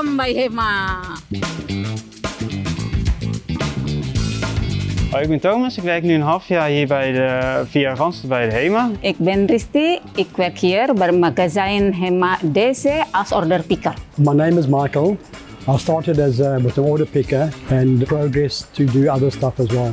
HEMA. Hoi, ik ben Thomas. Ik werk nu een half jaar hier bij de, via Randstad bij de HEMA. Ik ben Risti. Ik werk hier bij magazijn HEMA DC als order picker. My name is Michael. I started as uh, with an order picker and progressed to do other stuff as well.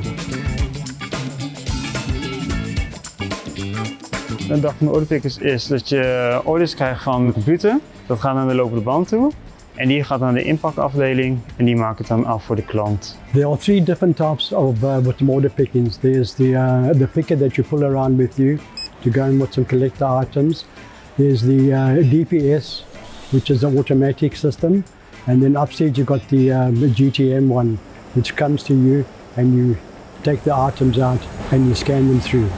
Een dag van de orderpickers is dat je orders krijgt van de computer. Dat gaat naar de lopende band toe. En die gaat naar de inpakafdeling en die maakt het dan af voor de klant. There are three different types of uh, with order pickings. There's the uh, the picker that you pull around with you to go and with some collector items. There's the uh, DPS, which is an automatic system, and then upstairs you've got the, uh, the GTM one, which comes to you and you take the items out and you scan them through.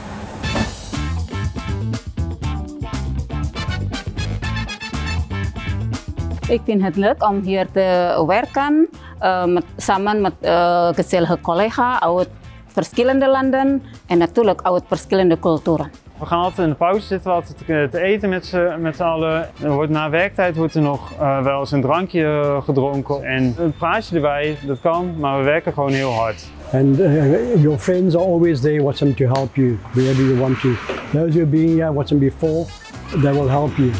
Ik vind het leuk om hier te werken uh, met, samen met uh, gezellige collega's uit verschillende landen en natuurlijk uit verschillende culturen. We gaan altijd in de pauze zitten we altijd te, te eten met z'n met allen. Er wordt, na werktijd wordt er nog uh, wel eens een drankje gedronken. En een praatje erbij, dat kan, maar we werken gewoon heel hard. And your friends are always there watching to help you wherever you want to. Those who have been here watching before, they will help you.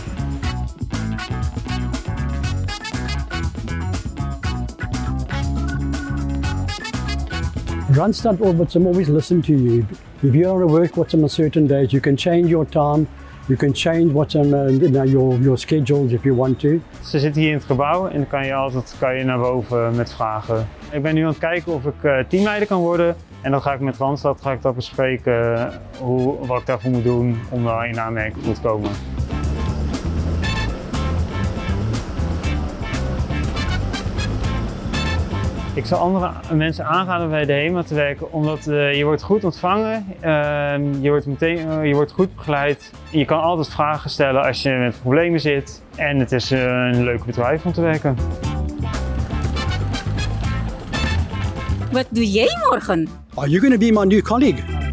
Randstad Orbits always listen to you. If you to work what's on certain days, you can change your time, you can change what's on uh, your, your schedules if you want to. Ze zitten hier in het gebouw en dan kan je altijd kan je naar boven met vragen. Ik ben nu aan het kijken of ik uh, teamleider kan worden en dan ga ik met Randstad ga ik dat bespreken hoe, wat ik daarvoor moet doen om daar in aanmerking te komen. Ik zal andere mensen aanraden om bij de HEMA te werken, omdat uh, je wordt goed ontvangen, uh, je, wordt meteen, uh, je wordt goed begeleid. Je kan altijd vragen stellen als je met problemen zit en het is een leuk bedrijf om te werken. Wat doe jij morgen? Are you going to be my new colleague?